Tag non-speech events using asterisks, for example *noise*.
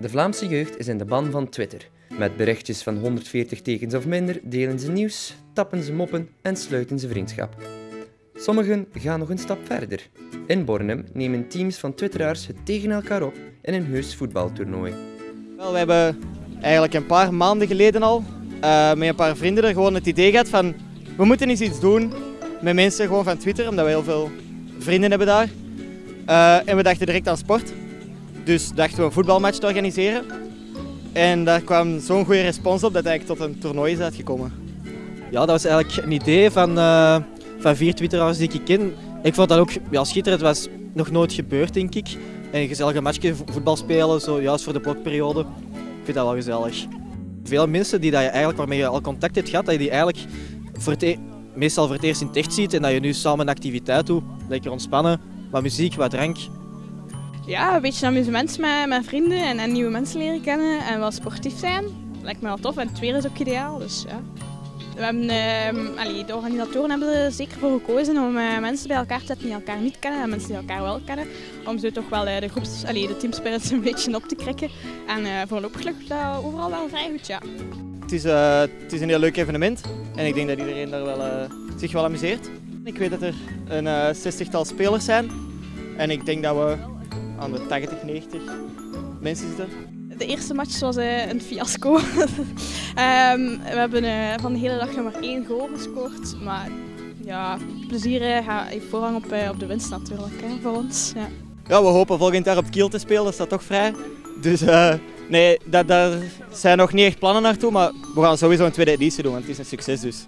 De Vlaamse jeugd is in de ban van Twitter. Met berichtjes van 140 tekens of minder delen ze nieuws, tappen ze moppen en sluiten ze vriendschap. Sommigen gaan nog een stap verder. In Bornem nemen teams van twitteraars het tegen elkaar op in een heus voetbaltoernooi. Wel, we hebben eigenlijk een paar maanden geleden al uh, met een paar vrienden er gewoon het idee gehad van we moeten eens iets doen met mensen gewoon van Twitter, omdat we heel veel vrienden hebben daar. Uh, en we dachten direct aan sport. Dus dachten we een voetbalmatch te organiseren. En daar kwam zo'n goede respons op dat eigenlijk tot een toernooi is uitgekomen. Ja, dat was eigenlijk een idee van, uh, van vier twitteraars die ik ken. Ik vond dat ook ja, schitterend. Het was nog nooit gebeurd, denk ik. En een gezellige matchje voetbal spelen, zo, juist voor de blokperiode. Ik vind dat wel gezellig. Veel mensen die dat je eigenlijk, waarmee je al contact hebt gehad, dat je die eigenlijk voor het, e- meestal voor het eerst in het ziet en dat je nu samen een activiteit doet. Lekker ontspannen, wat muziek, wat drank. Ja, een beetje amusement met, met vrienden en, en nieuwe mensen leren kennen en wel sportief zijn. Lijkt me wel tof en het weer is ook ideaal. Dus, ja. We hebben, allee, de organisatoren hebben er zeker voor gekozen om uh, mensen bij elkaar te zetten die elkaar niet kennen en mensen die elkaar wel kennen. Om zo toch wel uh, de, groeps, allee, de teamspirits *laughs* een beetje op te krikken. En uh, voorlopig lukt dat overal wel vrij goed, ja. Het is, het is een heel leuk evenement en ik denk dat iedereen daar wel, zich wel amuseert. Ik weet dat er een zestigtal spelers zijn en ik denk dat we aan de 80, 90 mensen zitten. De eerste match was eh, een fiasco. *laughs* Ehm, we hebben eh, van de hele dag maar één goal gescoord. Maar ja, plezier eh, heeft voorrang op, op de winst natuurlijk hè, voor ons. Ja. ja. we hopen volgend jaar op Kiel te spelen, dat staat toch vrij. Dus nee, daar, daar zijn nog niet echt plannen naartoe, maar we gaan sowieso een tweede editie doen, want het is een succes dus.